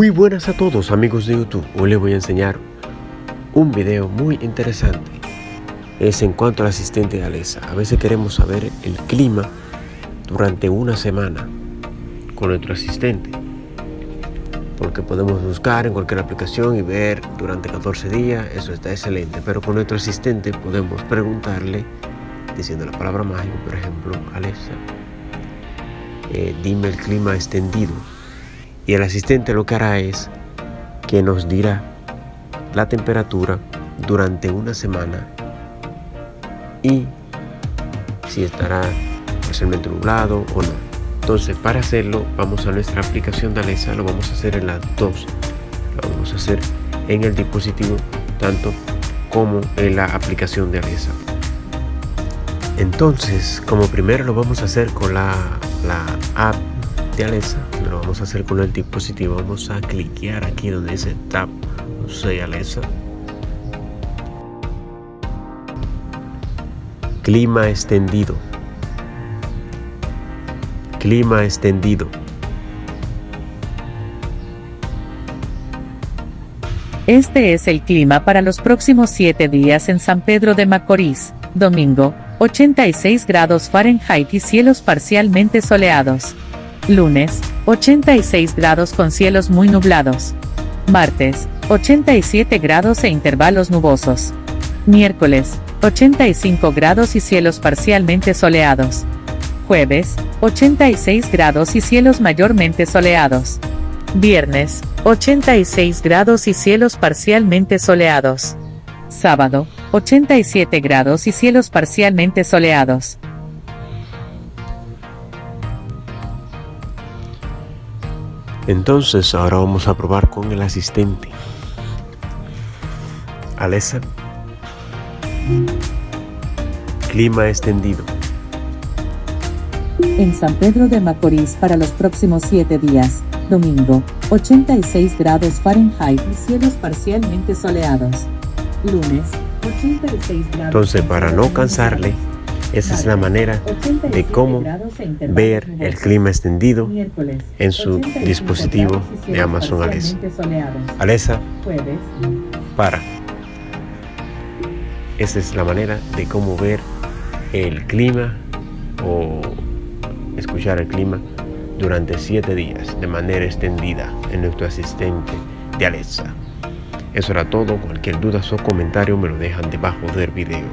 Muy buenas a todos amigos de YouTube, hoy les voy a enseñar un video muy interesante. Es en cuanto al asistente de Alexa A veces queremos saber el clima durante una semana con nuestro asistente. Porque podemos buscar en cualquier aplicación y ver durante 14 días, eso está excelente. Pero con nuestro asistente podemos preguntarle diciendo la palabra mágica, por ejemplo, Alexa eh, dime el clima extendido y el asistente lo que hará es que nos dirá la temperatura durante una semana y si estará parcialmente nublado o no. Entonces para hacerlo vamos a nuestra aplicación de Alexa, lo vamos a hacer en las dos. Lo vamos a hacer en el dispositivo tanto como en la aplicación de Alexa. Entonces, como primero lo vamos a hacer con la la app Alexa lo vamos a hacer con el dispositivo. Vamos a cliquear aquí donde dice tap soy Alexa clima extendido. Clima extendido. Este es el clima para los próximos 7 días en San Pedro de Macorís, domingo, 86 grados Fahrenheit y cielos parcialmente soleados. Lunes, 86 grados con cielos muy nublados. Martes, 87 grados e intervalos nubosos. Miércoles, 85 grados y cielos parcialmente soleados. Jueves, 86 grados y cielos mayormente soleados. Viernes, 86 grados y cielos parcialmente soleados. Sábado, 87 grados y cielos parcialmente soleados. Entonces ahora vamos a probar con el asistente. Alexa. Clima extendido. En San Pedro de Macorís para los próximos 7 días, domingo, 86 grados Fahrenheit y cielos parcialmente soleados. Lunes, entonces, para no cansarle, esa es la manera de cómo ver el clima extendido en su dispositivo de Amazon Alexa. Alexa, para. Esa es la manera de cómo ver el clima o escuchar el clima durante 7 días de manera extendida en nuestro asistente de Alexa. Eso era todo, cualquier duda o comentario me lo dejan debajo del video.